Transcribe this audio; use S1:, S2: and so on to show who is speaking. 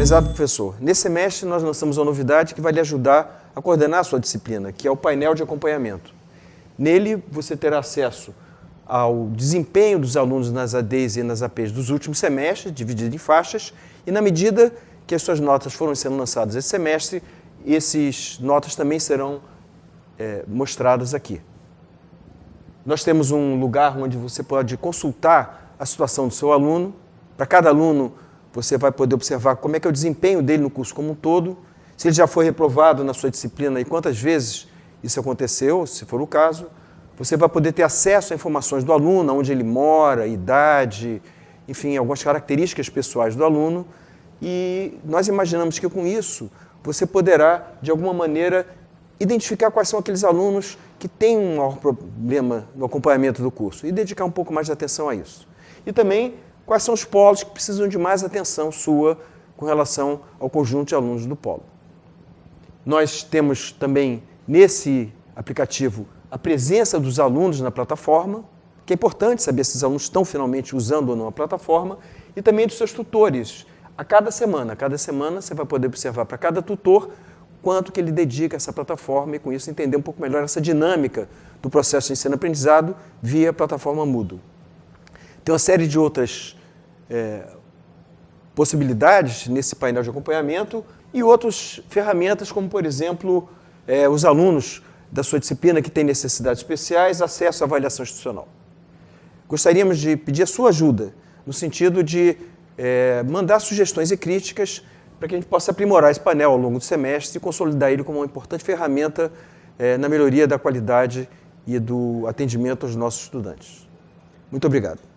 S1: Prezado professor, nesse semestre nós lançamos uma novidade que vai lhe ajudar a coordenar a sua disciplina, que é o painel de acompanhamento. Nele você terá acesso ao desempenho dos alunos nas ADs e nas APs dos últimos semestres, dividido em faixas, e na medida que as suas notas foram sendo lançadas esse semestre, essas notas também serão é, mostradas aqui. Nós temos um lugar onde você pode consultar a situação do seu aluno. Para cada aluno, você vai poder observar como é que é o desempenho dele no curso como um todo, se ele já foi reprovado na sua disciplina e quantas vezes isso aconteceu, se for o caso. Você vai poder ter acesso a informações do aluno, onde ele mora, idade, enfim, algumas características pessoais do aluno. E nós imaginamos que com isso você poderá, de alguma maneira, identificar quais são aqueles alunos que têm um maior problema no acompanhamento do curso e dedicar um pouco mais de atenção a isso. E também quais são os polos que precisam de mais atenção sua com relação ao conjunto de alunos do polo. Nós temos também nesse aplicativo a presença dos alunos na plataforma, que é importante saber se os alunos estão finalmente usando ou não a plataforma, e também dos seus tutores. A cada semana, a cada semana você vai poder observar para cada tutor quanto que ele dedica a essa plataforma e com isso entender um pouco melhor essa dinâmica do processo de ensino-aprendizado via plataforma Moodle. Tem uma série de outras é, possibilidades nesse painel de acompanhamento e outras ferramentas como, por exemplo, é, os alunos da sua disciplina que têm necessidades especiais, acesso à avaliação institucional. Gostaríamos de pedir a sua ajuda no sentido de é, mandar sugestões e críticas para que a gente possa aprimorar esse painel ao longo do semestre e consolidar ele como uma importante ferramenta é, na melhoria da qualidade e do atendimento aos nossos estudantes. Muito obrigado.